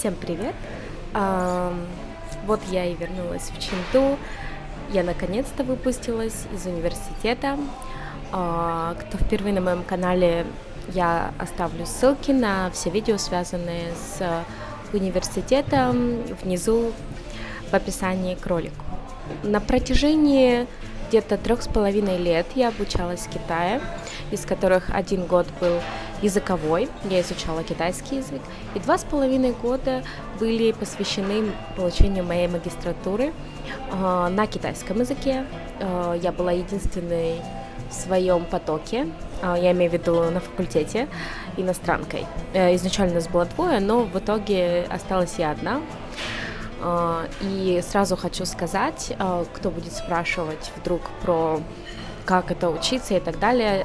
Всем привет! Вот я и вернулась в Чинту. Я наконец-то выпустилась из университета. А, кто впервые на моем канале, я оставлю ссылки на все видео, связанные с университетом, внизу в описании к ролику. На протяжении где-то трех с половиной лет я обучалась в Китае, из которых один год был языковой, я изучала китайский язык, и два с половиной года были посвящены получению моей магистратуры э, на китайском языке. Э, я была единственной в своем потоке, э, я имею в виду на факультете, иностранкой. Э, изначально нас было двое, но в итоге осталась я одна, и сразу хочу сказать, кто будет спрашивать вдруг про как это учиться и так далее,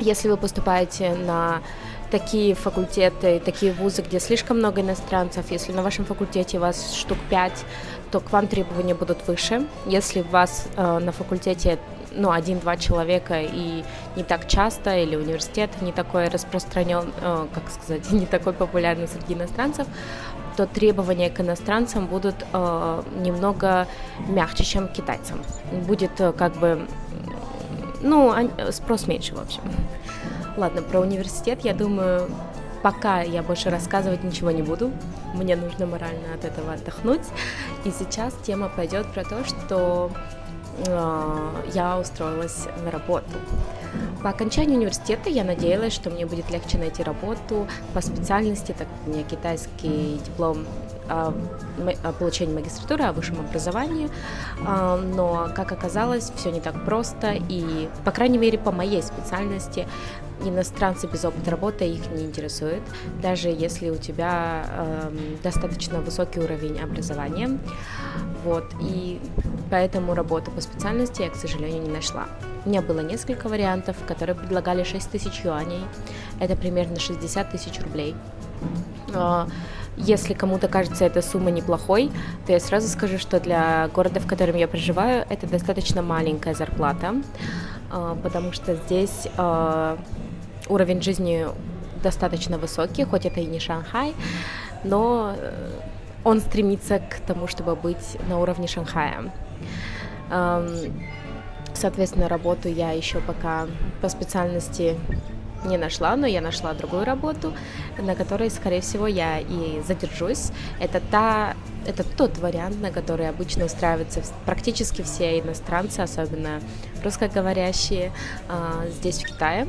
если вы поступаете на такие факультеты, такие вузы, где слишком много иностранцев, если на вашем факультете вас штук 5, то к вам требования будут выше. Если у вас э, на факультете ну, один-два человека и не так часто, или университет не такой распространен, э, как сказать, не такой популярный среди иностранцев, то требования к иностранцам будут э, немного мягче, чем к китайцам. Будет э, как бы, ну, спрос меньше, в общем. Ладно, про университет, я думаю, пока я больше рассказывать ничего не буду. Мне нужно морально от этого отдохнуть. И сейчас тема пойдет про то, что э, я устроилась на работу. По окончании университета я надеялась, что мне будет легче найти работу по специальности, так как у меня китайский диплом о получении магистратуры, о высшем образовании, а, но, как оказалось, все не так просто, и, по крайней мере, по моей специальности, иностранцы без опыта работы их не интересуют, даже если у тебя э, достаточно высокий уровень образования. Вот, и поэтому работу по специальности я, к сожалению, не нашла. У меня было несколько вариантов, которые предлагали 6 тысяч юаней, это примерно 60 тысяч рублей. Если кому-то кажется эта сумма неплохой, то я сразу скажу, что для города, в котором я проживаю, это достаточно маленькая зарплата, а, потому что здесь а, уровень жизни достаточно высокий, хоть это и не Шанхай, но э, он стремится к тому, чтобы быть на уровне Шанхая. Соответственно, работу я еще пока по специальности не нашла, но я нашла другую работу, на которой, скорее всего, я и задержусь. Это та это тот вариант, на который обычно устраиваются практически все иностранцы, особенно русскоговорящие а, здесь, в Китае.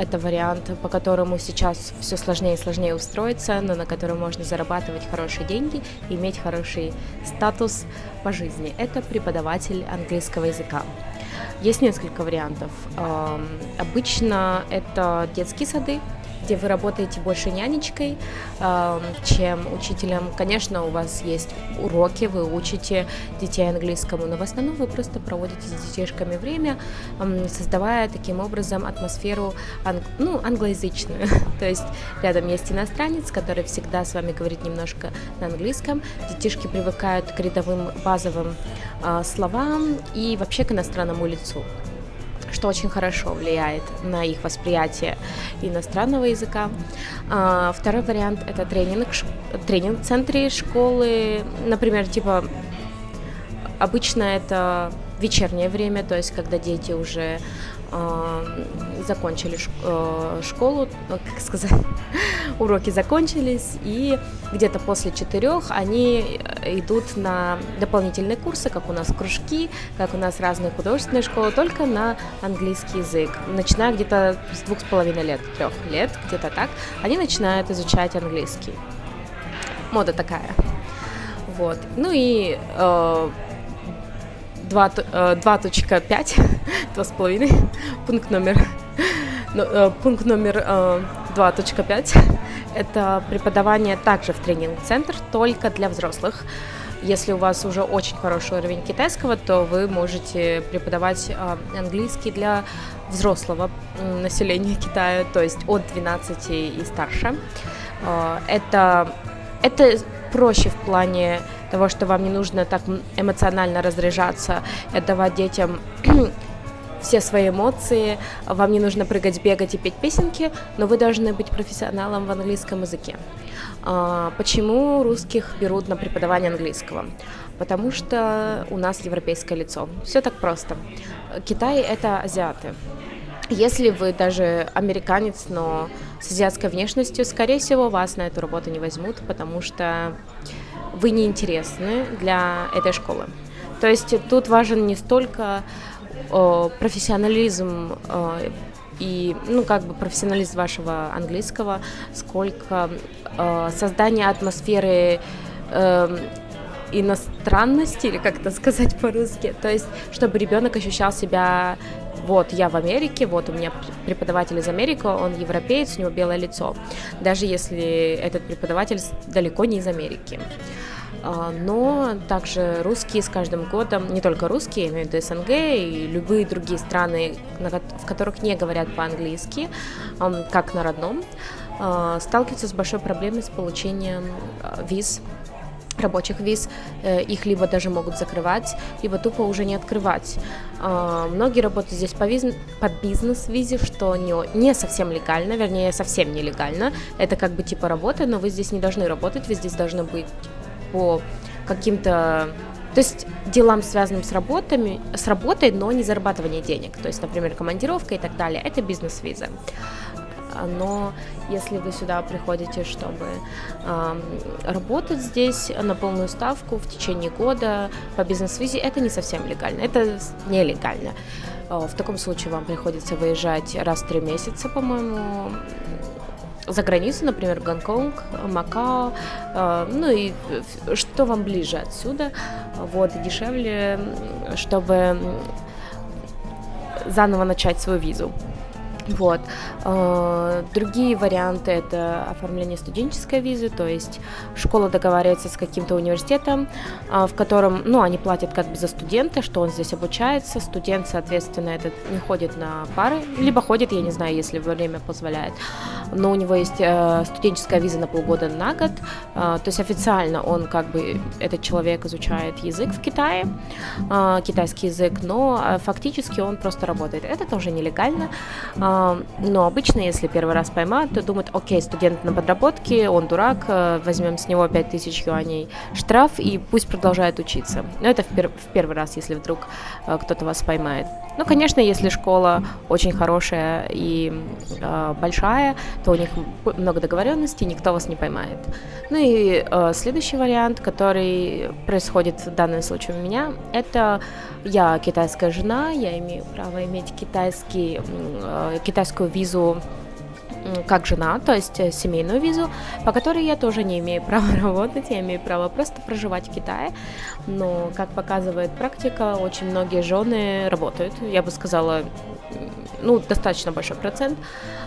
Это вариант, по которому сейчас все сложнее и сложнее устроиться, но на котором можно зарабатывать хорошие деньги и иметь хороший статус по жизни. Это преподаватель английского языка. Есть несколько вариантов. Обычно это детские сады, где вы работаете больше нянечкой, чем учителем. Конечно, у вас есть уроки, вы учите детей английскому, но в основном вы просто проводите с детишками время, создавая таким образом атмосферу анг... ну, англоязычную. То есть рядом есть иностранец, который всегда с вами говорит немножко на английском. Детишки привыкают к рядовым базовым а, словам и вообще к иностранному лицу что очень хорошо влияет на их восприятие иностранного языка. А, второй вариант – это тренинг, тренинг в центре школы, например, типа обычно это вечернее время, то есть когда дети уже закончили э, школу, ну, как сказать, уроки закончились, и где-то после четырех они э, идут на дополнительные курсы, как у нас кружки, как у нас разные художественные школы, только на английский язык. Начиная где-то с двух с половиной лет, трех лет, где-то так, они начинают изучать английский. Мода такая. Вот. Ну и э, 2.5, 2,5, пункт номер, ну, э, пункт номер 2.5 э, – это преподавание также в тренинг-центр, только для взрослых. Если у вас уже очень хороший уровень китайского, то вы можете преподавать э, английский для взрослого населения Китая, то есть от 12 и старше. Это, это проще в плане того, что вам не нужно так эмоционально разряжаться, отдавать детям все свои эмоции, вам не нужно прыгать, бегать и петь песенки, но вы должны быть профессионалом в английском языке. А, почему русских берут на преподавание английского? Потому что у нас европейское лицо. Все так просто. Китай — это азиаты. Если вы даже американец, но с азиатской внешностью, скорее всего, вас на эту работу не возьмут, потому что вы не интересны для этой школы. То есть тут важен не столько о, профессионализм о, и, ну, как бы профессионализм вашего английского, сколько о, создание атмосферы э, иностранности, или как это сказать по-русски, то есть, чтобы ребенок ощущал себя вот я в Америке, вот у меня преподаватель из Америки, он европеец, у него белое лицо, даже если этот преподаватель далеко не из Америки. А, но также русские с каждым годом, не только русские, имею в виду СНГ и любые другие страны, в которых не говорят по-английски, как на родном, а, сталкиваются с большой проблемой с получением а, виз рабочих виз, э, их либо даже могут закрывать, либо тупо уже не открывать. А, многие работают здесь по, виз... по бизнес-визе, что не, не совсем легально, вернее, совсем нелегально. Это как бы типа работа, но вы здесь не должны работать, вы здесь должны быть по каким-то то есть делам, связанным с, работами, с работой, но не зарабатывание денег. То есть, например, командировка и так далее. Это бизнес-виза но если вы сюда приходите, чтобы работать здесь на полную ставку в течение года по бизнес-визе, это не совсем легально, это нелегально. А, в таком случае вам приходится выезжать раз в три месяца, по-моему, за границу, например, Гонконг, Макао, э, ну и что вам ближе отсюда, вот, дешевле, чтобы заново начать свою визу. Вот. Э, другие варианты это оформление студенческой визы, то есть школа договаривается с каким-то университетом, э, в котором, ну, они платят как бы за студента, что он здесь обучается, студент, соответственно, этот не ходит на пары, либо ходит, я не знаю, если время позволяет, но у него есть э, студенческая виза на полгода на год, то есть официально он как бы, этот человек изучает язык в Китае, китайский язык, но фактически он просто работает. Это тоже нелегально, но обычно, если первый раз поймают, то думают, окей, студент на подработке, он дурак, э, возьмем с него 5000 юаней штраф и пусть продолжает учиться. Но это в, пер- в первый раз, если вдруг э, кто-то вас поймает. Ну, конечно, если школа очень хорошая и э, большая, то у них много договоренностей, никто вас не поймает. Ну и э, следующий вариант, который происходит в данном случае у меня, это я китайская жена, я имею право иметь китайский, э, китайскую визу как жена, то есть э, семейную визу, по которой я тоже не имею права работать, я имею право просто проживать в Китае. Но, как показывает практика, очень многие жены работают. Я бы сказала, ну, достаточно большой процент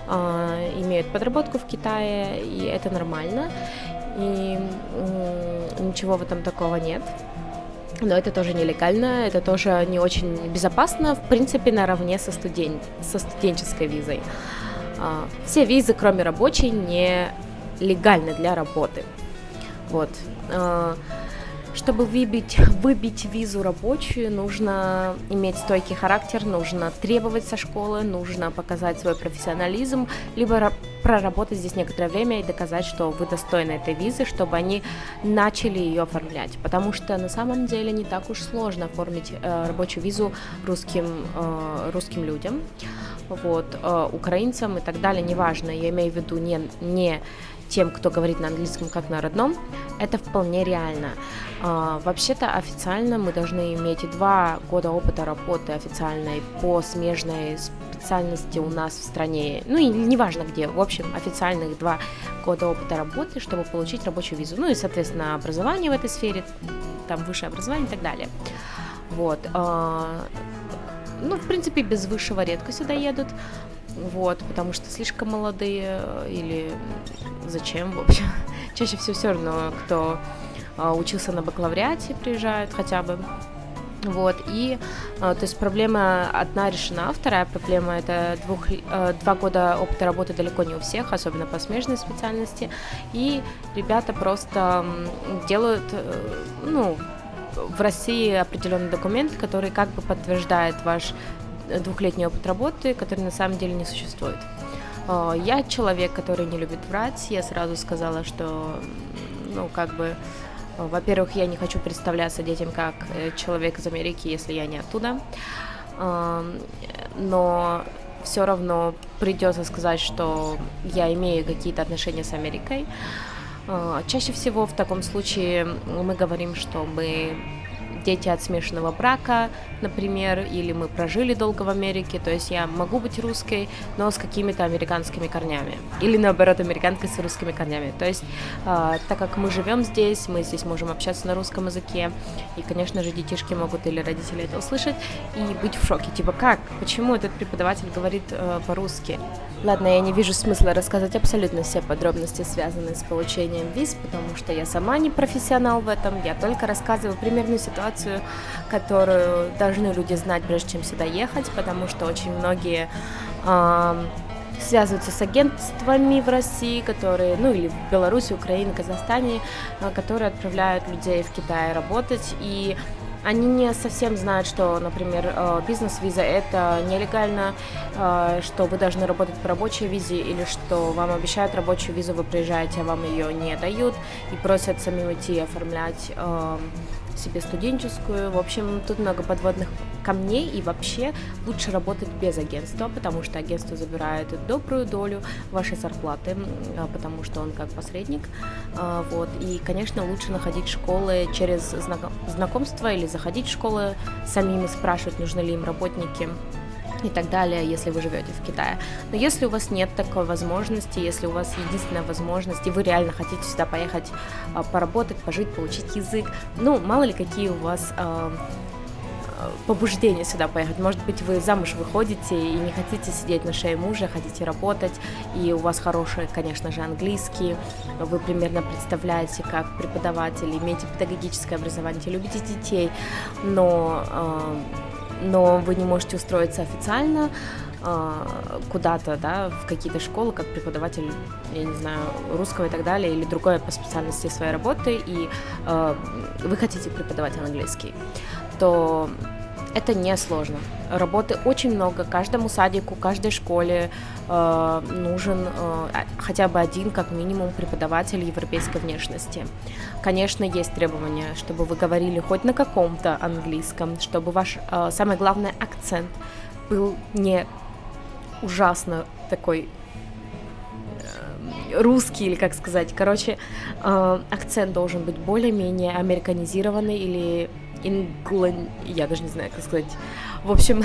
э, имеют подработку в Китае, и это нормально. И э, ничего в этом такого нет но это тоже нелегально, это тоже не очень безопасно, в принципе, наравне со, студен... со студенческой визой. Все визы, кроме рабочей, не легальны для работы. Вот. Чтобы выбить, выбить визу рабочую, нужно иметь стойкий характер, нужно требовать со школы, нужно показать свой профессионализм, либо проработать здесь некоторое время и доказать, что вы достойны этой визы, чтобы они начали ее оформлять. Потому что на самом деле не так уж сложно оформить э, рабочую визу русским, э, русским людям, вот, э, украинцам и так далее, неважно, я имею в виду не, не тем, кто говорит на английском как на родном, это вполне реально. А, вообще-то официально мы должны иметь два года опыта работы официальной по смежной специальности у нас в стране, ну и неважно где, в общем, официальных два года опыта работы, чтобы получить рабочую визу. Ну и, соответственно, образование в этой сфере, там высшее образование и так далее. Вот. А, ну, в принципе, без высшего редко сюда едут. Вот, потому что слишком молодые или зачем, в общем. Чаще всего все равно, кто а, учился на бакалавриате, приезжают хотя бы. Вот, и, а, то есть проблема одна решена, вторая проблема это двух, а, два года опыта работы далеко не у всех, особенно по смежной специальности, и ребята просто делают, э, ну, в России определенный документ, который как бы подтверждает ваш двухлетний опыт работы, который на самом деле не существует. Я человек, который не любит врать. Я сразу сказала, что, ну, как бы, во-первых, я не хочу представляться детям как э, человек из Америки, если я не оттуда. Но все равно придется сказать, что я имею какие-то отношения с Америкой. Чаще всего в таком случае мы говорим, что мы дети от смешанного брака, например, или мы прожили долго в Америке, то есть я могу быть русской, но с какими-то американскими корнями, или наоборот, американкой с русскими корнями. То есть, э, так как мы живем здесь, мы здесь можем общаться на русском языке, и, конечно же, детишки могут или родители это услышать и быть в шоке, типа, как, почему этот преподаватель говорит э, по-русски? Ладно, я не вижу смысла рассказывать абсолютно все подробности, связанные с получением виз, потому что я сама не профессионал в этом, я только рассказываю примерную ситуацию, которую должны люди знать, прежде чем сюда ехать, потому что очень многие э, связываются с агентствами в России, которые, ну или в Беларуси, Украине, Казахстане, э, которые отправляют людей в Китай работать, и они не совсем знают, что, например, э, бизнес-виза это нелегально, э, что вы должны работать по рабочей визе или что вам обещают рабочую визу, вы приезжаете, а вам ее не дают и просят самим идти оформлять эм, себе студенческую. В общем, тут много подводных камней, и вообще лучше работать без агентства, потому что агентство забирает добрую долю вашей зарплаты, а, потому что он как посредник. А, вот. И, конечно, лучше находить школы через знакомство или заходить в школы самим и спрашивать, нужны ли им работники и так далее, если вы живете в Китае. Но если у вас нет такой возможности, если у вас единственная возможность, и вы реально хотите сюда поехать а, поработать, пожить, получить язык, ну, мало ли какие у вас а, а, побуждение сюда поехать. Может быть, вы замуж выходите и не хотите сидеть на шее мужа, хотите работать, и у вас хороший, конечно же, английский, вы примерно представляете, как преподаватель, имеете педагогическое образование, любите детей, но но вы не можете устроиться официально а, куда-то, да, в какие-то школы, как преподаватель, я не знаю, русского и так далее, или другой по специальности своей работы, и э, вы хотите преподавать английский, то это не сложно. Работы очень много. Каждому садику, каждой школе э, нужен э, хотя бы один, как минимум, преподаватель европейской внешности. Конечно, есть требования, чтобы вы говорили хоть на каком-то английском, чтобы ваш, э, самый главный акцент был не ужасно такой э, русский или как сказать. Короче, э, акцент должен быть более-менее американизированный или инглан... Я даже не знаю, как сказать. В общем,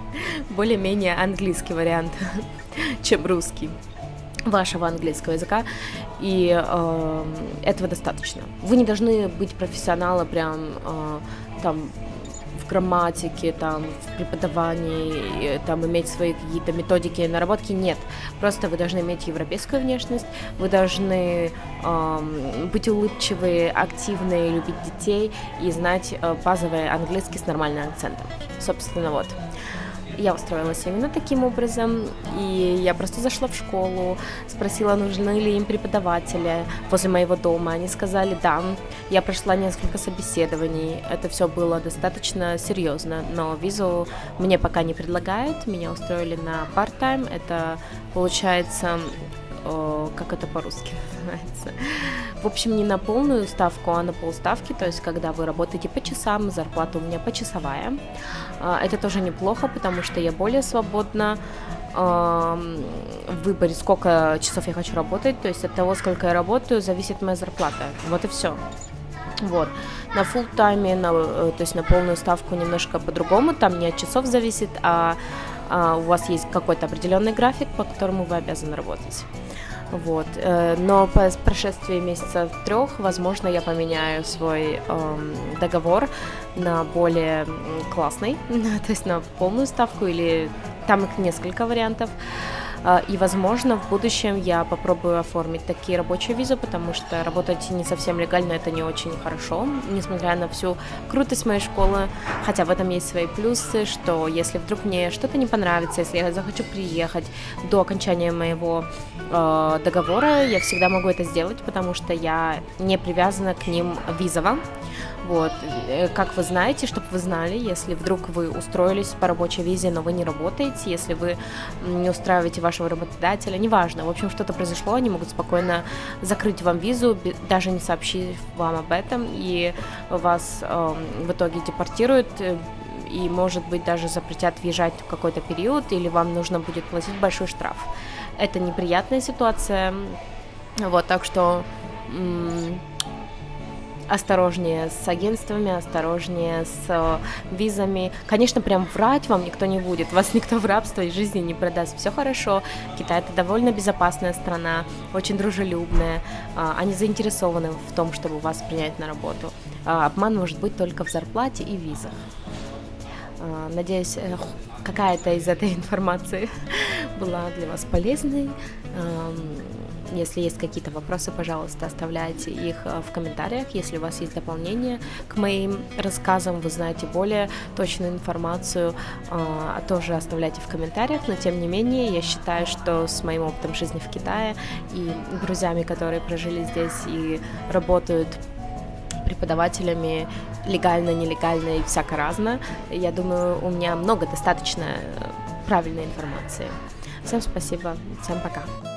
более-менее английский вариант, чем русский вашего английского языка, и э, этого достаточно. Вы не должны быть профессионалом прям э, там грамматике, там, в преподавании, там, иметь свои какие-то методики наработки, нет. Просто вы должны иметь европейскую внешность, вы должны э, быть улыбчивые, активные, любить детей и знать э, базовый английский с нормальным акцентом. Собственно, вот я устроилась именно таким образом, и я просто зашла в школу, спросила, нужны ли им преподаватели возле моего дома. Они сказали да. Я прошла несколько собеседований, это все было достаточно серьезно, но визу мне пока не предлагают, меня устроили на part-time, это получается как это по-русски называется. В общем, не на полную ставку, а на полставки, то есть когда вы работаете по часам, зарплата у меня почасовая. А, это тоже неплохо, потому что я более свободна в выборе, сколько часов я хочу работать, то есть от того, сколько я работаю, зависит моя зарплата. Вот и все. Вот. На full тайме, на, э, то есть на полную ставку немножко по-другому, там не от часов зависит, а у вас есть какой-то определенный график, по которому вы обязаны работать. Вот. Э, но по прошествии месяца трех, возможно, я поменяю свой эм, договор на более классный, то есть на полную ставку или там их несколько вариантов. А, и, возможно, в будущем я попробую оформить такие рабочие визы, потому что работать не совсем легально это не очень хорошо, несмотря на всю крутость моей школы. Хотя в этом есть свои плюсы, что если вдруг мне что-то не понравится, если я захочу приехать до окончания моего э, договора, я всегда могу это сделать, потому что я не привязана к ним визово. Вот, э, как вы знаете, чтобы вы знали, если вдруг вы устроились по рабочей визе, но вы не работаете, если вы не устраиваете вашего работодателя, неважно, в общем, что-то произошло, они могут спокойно закрыть вам визу, даже не сообщив вам об этом, и вас э, в итоге депортируют э, и, может быть, даже запретят въезжать в какой-то период, или вам нужно будет платить большой штраф. Это неприятная ситуация, вот, так что осторожнее с агентствами, осторожнее с э, визами. Конечно, прям врать вам никто не будет, вас никто в рабство и жизни не продаст. Все хорошо. Китай это довольно безопасная страна, очень дружелюбная. Э, они заинтересованы в том, чтобы вас принять на работу. Э, обман может быть только в зарплате и визах. Э, надеюсь, э, какая-то из этой информации была для вас полезной. Если есть какие-то вопросы, пожалуйста, оставляйте их э, в комментариях. Если у вас есть дополнение к моим рассказам, вы знаете более точную информацию, э, тоже оставляйте в комментариях. Но тем не менее, я считаю, что с моим опытом жизни в Китае и друзьями, которые прожили здесь и работают преподавателями легально, нелегально и всяко разно. Я думаю, у меня много достаточно э, правильной информации. Всем спасибо, всем пока.